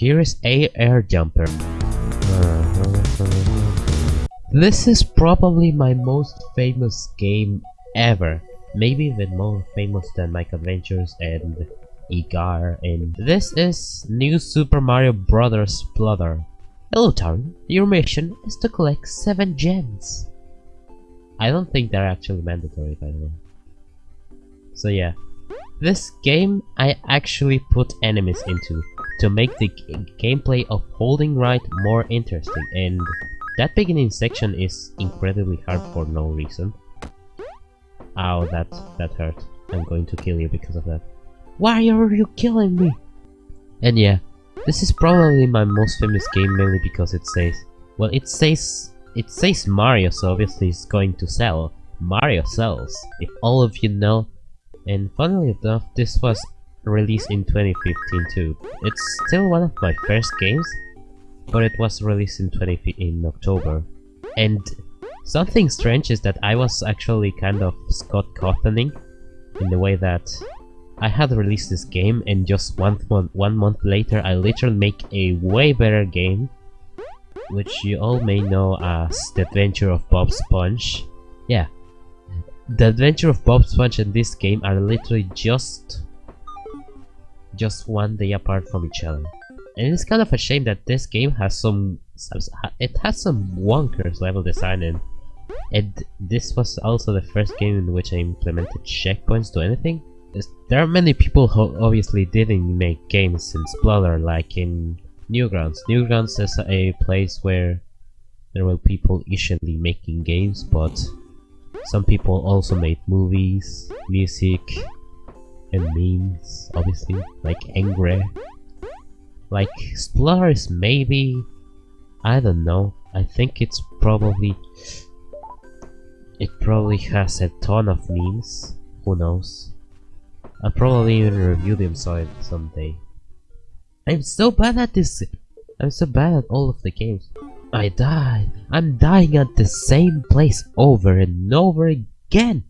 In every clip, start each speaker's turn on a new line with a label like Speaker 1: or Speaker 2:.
Speaker 1: Here is a air jumper. This is probably my most famous game ever. Maybe even more famous than Mike Adventures and Igar and this is New Super Mario Bros. Splatter. Hello Taru, your mission is to collect 7 gems. I don't think they're actually mandatory by the way. So yeah, this game I actually put enemies into to make the gameplay of holding right more interesting and that beginning section is incredibly hard for no reason. Ow, that, that hurt. I'm going to kill you because of that. Why are you killing me? And yeah, this is probably my most famous game mainly because it says, well it says, it says Mario so obviously it's going to sell. Mario sells, if all of you know. And funnily enough, this was released in 2015 too. It's still one of my first games, but it was released in 20 in October. And something strange is that I was actually kind of Scott Cawthoning in the way that I had released this game and just one month, one month later I literally make a way better game which you all may know as The Adventure of Bob Sponge. Yeah, The Adventure of Bob Sponge and this game are literally just just one day apart from each other. And it's kind of a shame that this game has some it has some wonkers level design and and this was also the first game in which I implemented checkpoints to anything. There are many people who obviously didn't make games since Splotter like in Newgrounds. Newgrounds is a place where there were people usually making games but some people also made movies, music, and memes, obviously, like Angry. Like, Splotter is maybe... I don't know. I think it's probably... It probably has a ton of memes. Who knows? I'll probably even review them someday. I'm so bad at this! I'm so bad at all of the games. I died. I'm dying at the same place over and over again.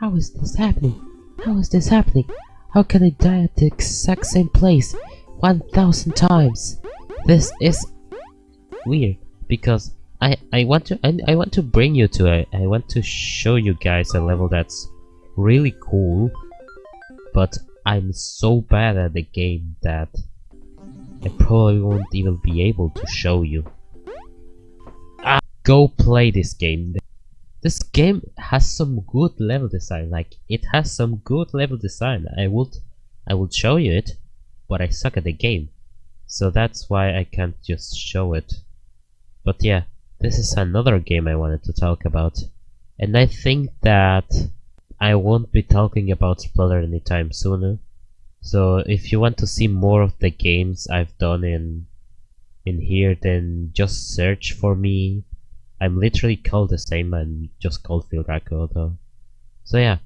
Speaker 1: How is this happening? How is this happening? How can I die at the exact same place 1000 times? This is weird because I I want to I, I want to bring you to I want to show you guys a level that's really cool but I'm so bad at the game that I probably won't even be able to show you. Ah, go play this game. This game has some good level design, like it has some good level design. I would I would show you it, but I suck at the game. So that's why I can't just show it. But yeah, this is another game I wanted to talk about. And I think that I won't be talking about splatter anytime sooner. So if you want to see more of the games I've done in in here, then just search for me. I'm literally called the same, I'm just called Phil Racco though. So yeah.